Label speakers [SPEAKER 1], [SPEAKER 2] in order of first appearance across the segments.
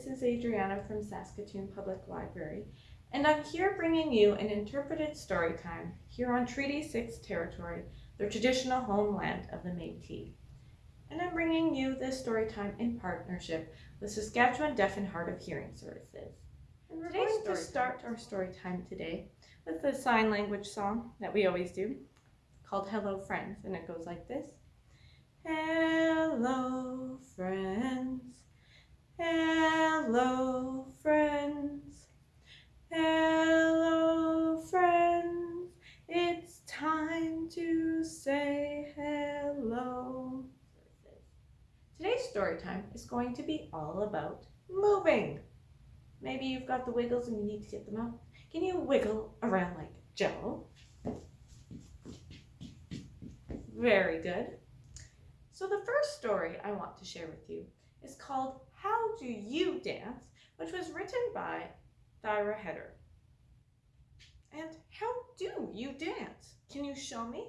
[SPEAKER 1] This is Adriana from Saskatoon Public Library, and I'm here bringing you an interpreted story time here on Treaty 6 territory, the traditional homeland of the Métis. And I'm bringing you this story time in partnership with Saskatchewan Deaf and Hard of Hearing Services. And we're going to start our story time today with the sign language song that we always do called Hello Friends, and it goes like this. Hello, friends. Hello, friends. Hello, friends. It's time to say hello. Today's story time is going to be all about moving. Maybe you've got the wiggles and you need to get them out. Can you wiggle around like jello? Very good. So the first story I want to share with you is called How Do You Dance, which was written by Thyra Heder. And how do you dance? Can you show me?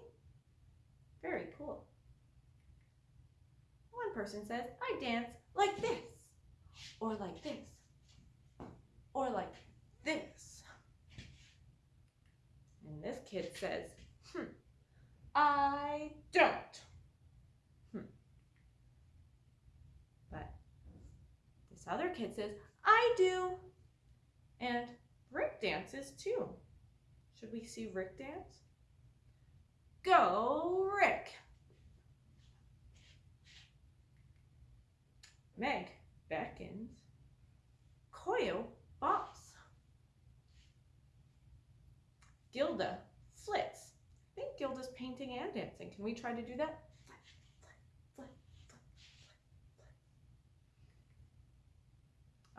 [SPEAKER 1] Very cool. One person says, I dance like this, or like this, or like this. And this kid says, hmm, I don't. This other kid says, I do. And Rick dances too. Should we see Rick dance? Go, Rick. Meg beckons. Koyo bops. Gilda flits. I think Gilda's painting and dancing. Can we try to do that?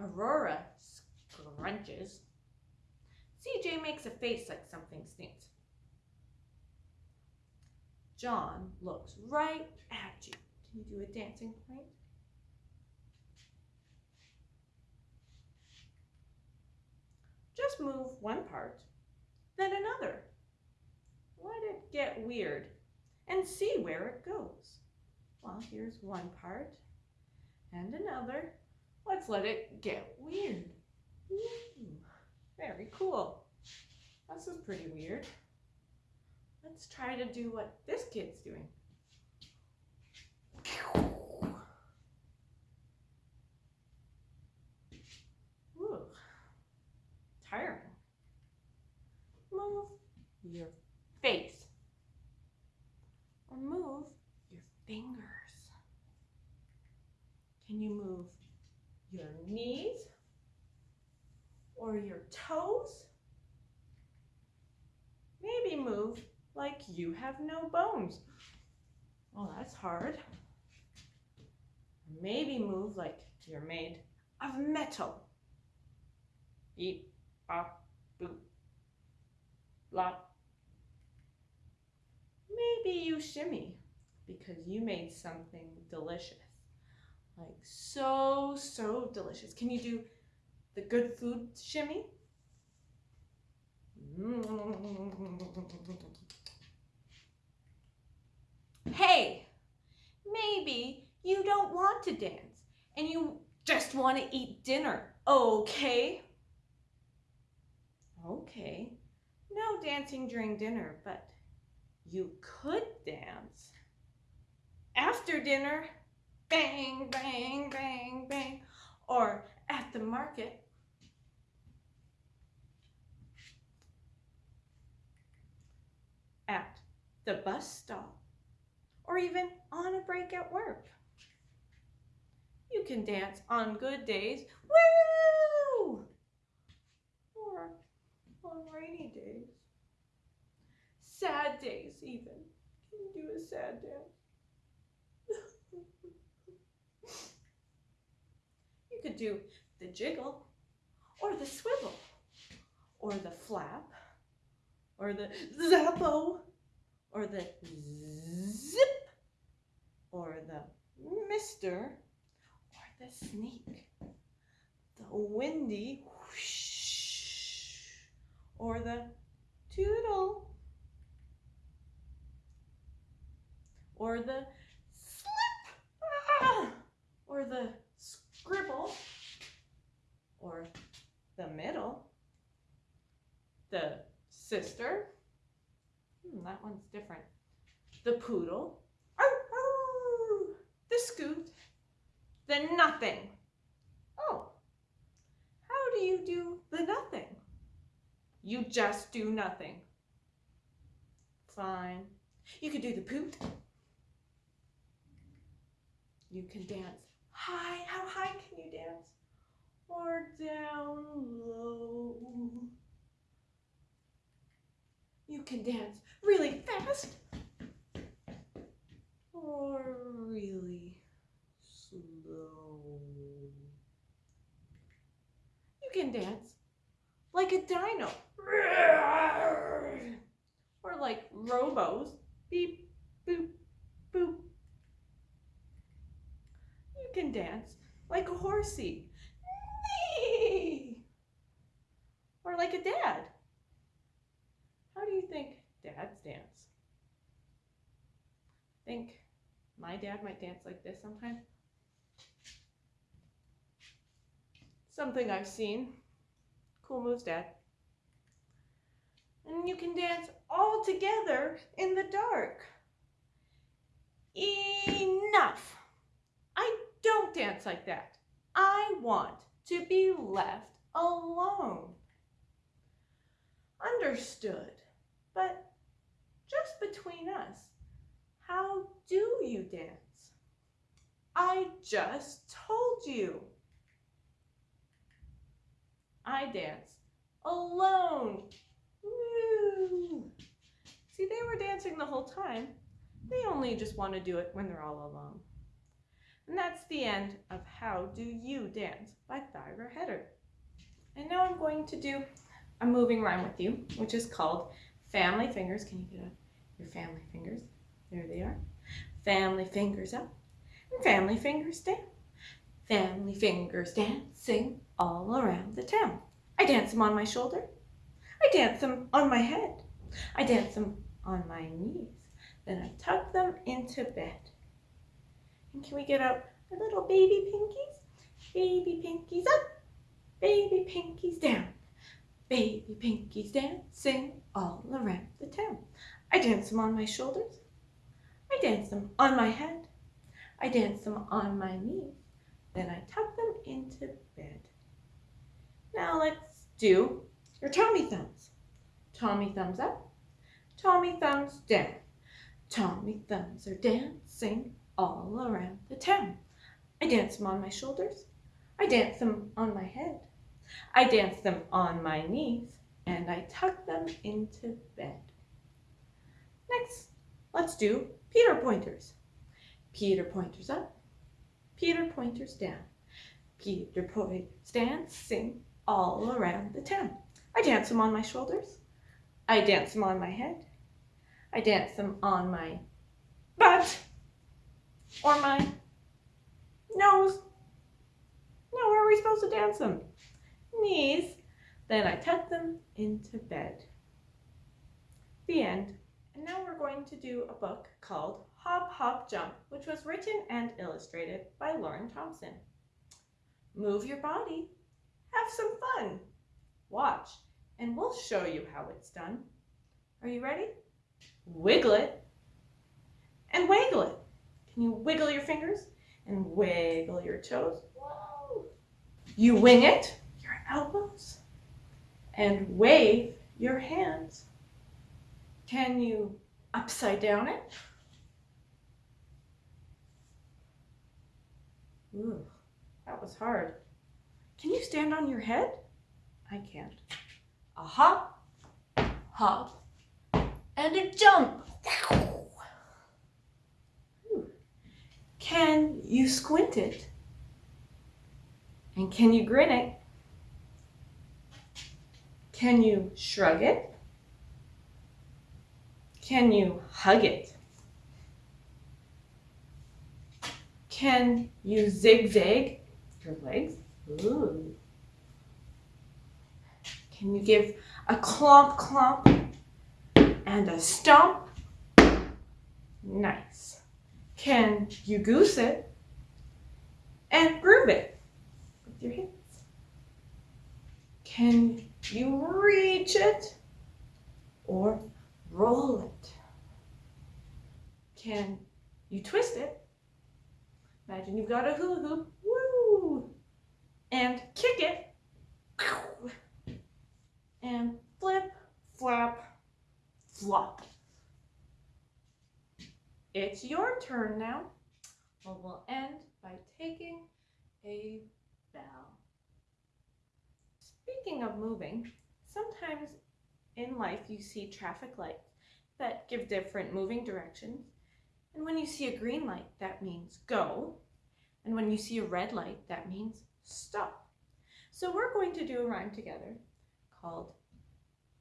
[SPEAKER 1] Aurora scrunches. CJ makes a face like something stinks. John looks right at you. Can you do a dancing point? Just move one part, then another. Let it get weird and see where it goes. Well, here's one part and another. Let's let it get weird. Ooh, hmm. very cool. This is pretty weird. Let's try to do what this kid's doing. Ooh, tiring. Move your face or move your fingers. Can you move your knees or your toes. Maybe move like you have no bones. Well, that's hard. Maybe move like you're made of metal. Beep, bop, boop, blop. Maybe you shimmy because you made something delicious. Like so, so delicious. Can you do the good food shimmy? Hey, maybe you don't want to dance and you just want to eat dinner, okay? Okay, no dancing during dinner, but you could dance after dinner bang, bang, bang, bang, or at the market. At the bus stop, or even on a break at work. You can dance on good days, woo! Or on rainy days. Sad days even. Can you do a sad dance? could do the jiggle or the swivel or the flap or the zappo or the zip or the mister or the sneak, the windy whoosh or the toodle or the slip ah, or the scribble the middle, the sister, hmm, that one's different, the poodle, the scoot, the nothing. Oh, how do you do the nothing? You just do nothing. Fine. You could do the poot. You can dance high. How high can you? Or down low. You can dance really fast or really slow. You can dance like a dino or like robos. Beep, boop, boop. You can dance like a horsey. Or like a dad. How do you think dads dance? Think my dad might dance like this sometimes? Something I've seen. Cool moves, Dad. And you can dance all together in the dark. Enough! I don't dance like that. I want to be left alone. Understood. But just between us, how do you dance? I just told you. I dance alone. See, they were dancing the whole time. They only just want to do it when they're all alone. And that's the end of How Do You Dance by Thyra Heder. And now I'm going to do a moving rhyme with you, which is called Family Fingers. Can you get up your family fingers? There they are. Family fingers up and family fingers down. Family fingers dancing all around the town. I dance them on my shoulder. I dance them on my head. I dance them on my knees. Then I tuck them into bed. And can we get out our little baby pinkies? Baby pinkies up, baby pinkies down. Baby pinkies dancing all around the town. I dance them on my shoulders. I dance them on my head. I dance them on my knees. Then I tuck them into bed. Now let's do your Tommy thumbs. Tommy thumbs up, Tommy thumbs down. Tommy thumbs are dancing all around the town. I dance them on my shoulders. I dance them on my head. I dance them on my knees and I tuck them into bed. Next, let's do Peter pointers. Peter pointers up, Peter pointers down. Peter pointers dancing all around the town. I dance them on my shoulders. I dance them on my head. I dance them on my butt or my nose. No, where are we supposed to dance them? Knees. Then I tuck them into bed. The end. And now we're going to do a book called Hop Hop Jump, which was written and illustrated by Lauren Thompson. Move your body. Have some fun. Watch, and we'll show you how it's done. Are you ready? Wiggle it and wiggle it. Can you wiggle your fingers and wiggle your toes? Whoa. You wing it, elbows, and wave your hands. Can you upside down it? Ooh, that was hard. Can you stand on your head? I can't. A hop, hop, and a jump. Can you squint it? And can you grin it? Can you shrug it? Can you hug it? Can you zigzag your legs? Ooh. Can you give a clomp clomp and a stomp? Nice. Can you goose it and groove it with your hips? Can you reach it or roll it? Can you twist it? Imagine you've got a hula hoop, woo, and kick it, and flip, flap, flop. It's your turn now. Well, we'll end by taking a bow. Speaking of moving, sometimes in life you see traffic lights that give different moving directions. And when you see a green light, that means go. And when you see a red light, that means stop. So we're going to do a rhyme together called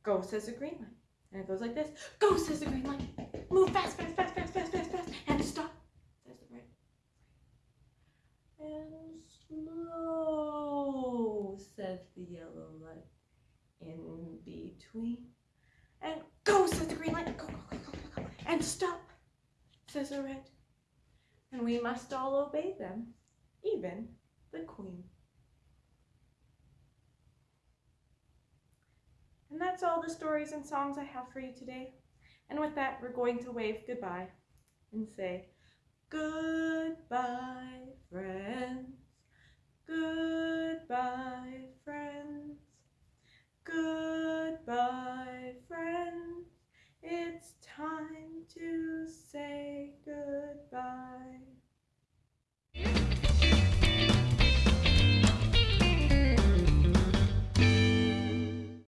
[SPEAKER 1] Go says a green light. And it goes like this. Go says the green light. Move fast, fast, fast, fast, fast, fast, fast. And stop says the red. And slow says the yellow light. In between. And go says the green light. Go, go, go, go, go. And stop says the red. And we must all obey them, even the queen. And that's all the stories and songs I have for you today. And with that, we're going to wave goodbye and say, Goodbye,